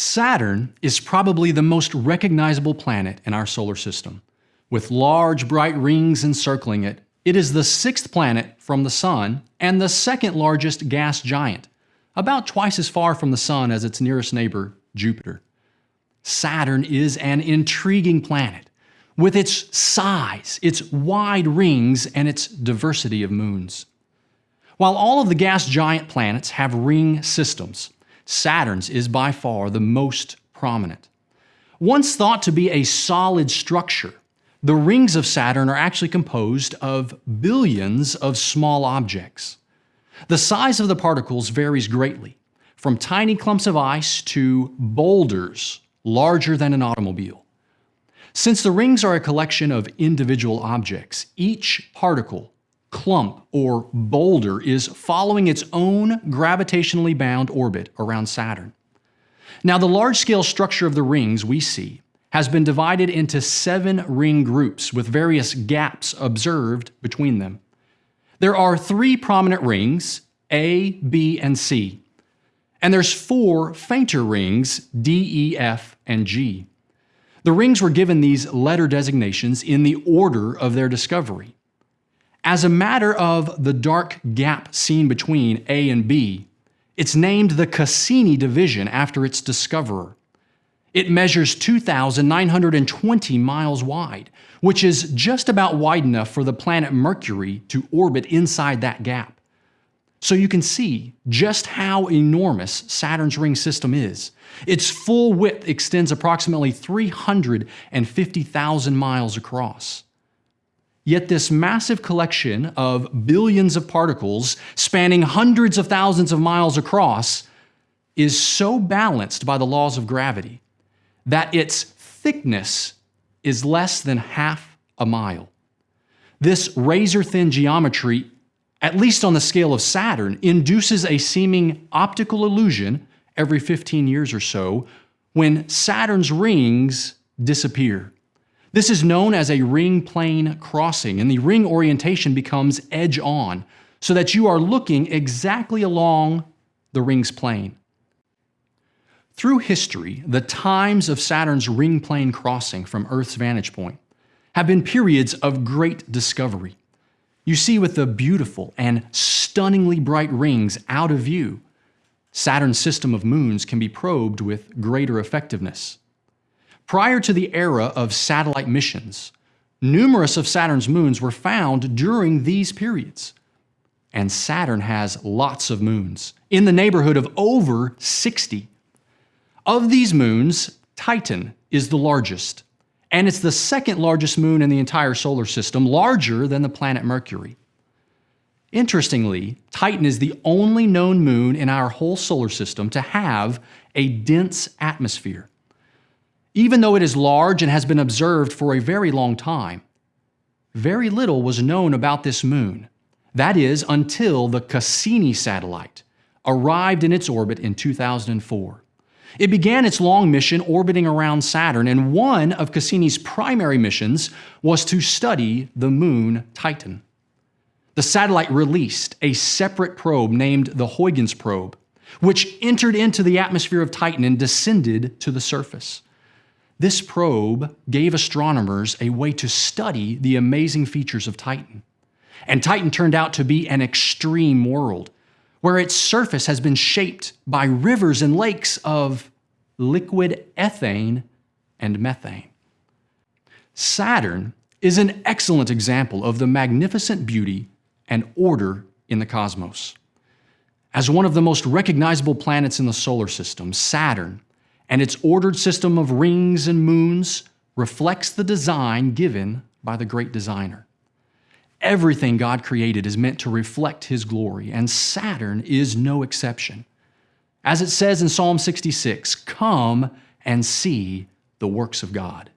Saturn is probably the most recognizable planet in our solar system. With large bright rings encircling it, it is the sixth planet from the Sun and the second largest gas giant, about twice as far from the Sun as its nearest neighbor, Jupiter. Saturn is an intriguing planet with its size, its wide rings, and its diversity of moons. While all of the gas giant planets have ring systems, Saturn's is by far the most prominent. Once thought to be a solid structure, the rings of Saturn are actually composed of billions of small objects. The size of the particles varies greatly, from tiny clumps of ice to boulders larger than an automobile. Since the rings are a collection of individual objects, each particle clump, or boulder is following its own gravitationally bound orbit around Saturn. Now, the large-scale structure of the rings we see has been divided into seven ring groups with various gaps observed between them. There are three prominent rings, A, B, and C, and there's four fainter rings, D, E, F, and G. The rings were given these letter designations in the order of their discovery. As a matter of the dark gap seen between A and B, it's named the Cassini division after its discoverer. It measures 2,920 miles wide, which is just about wide enough for the planet Mercury to orbit inside that gap. So you can see just how enormous Saturn's ring system is. Its full width extends approximately 350,000 miles across. Yet this massive collection of billions of particles spanning hundreds of thousands of miles across is so balanced by the laws of gravity that its thickness is less than half a mile. This razor-thin geometry, at least on the scale of Saturn, induces a seeming optical illusion every 15 years or so when Saturn's rings disappear. This is known as a ring plane crossing, and the ring orientation becomes edge on, so that you are looking exactly along the ring's plane. Through history, the times of Saturn's ring plane crossing from Earth's vantage point have been periods of great discovery. You see with the beautiful and stunningly bright rings out of view, Saturn's system of moons can be probed with greater effectiveness. Prior to the era of satellite missions, numerous of Saturn's moons were found during these periods. And Saturn has lots of moons, in the neighborhood of over 60. Of these moons, Titan is the largest, and it's the second largest moon in the entire solar system, larger than the planet Mercury. Interestingly, Titan is the only known moon in our whole solar system to have a dense atmosphere even though it is large and has been observed for a very long time. Very little was known about this moon. That is, until the Cassini satellite arrived in its orbit in 2004. It began its long mission orbiting around Saturn, and one of Cassini's primary missions was to study the moon Titan. The satellite released a separate probe named the Huygens probe, which entered into the atmosphere of Titan and descended to the surface. This probe gave astronomers a way to study the amazing features of Titan. And Titan turned out to be an extreme world, where its surface has been shaped by rivers and lakes of liquid ethane and methane. Saturn is an excellent example of the magnificent beauty and order in the cosmos. As one of the most recognizable planets in the solar system, Saturn and its ordered system of rings and moons reflects the design given by the great designer. Everything God created is meant to reflect His glory, and Saturn is no exception. As it says in Psalm 66, Come and see the works of God.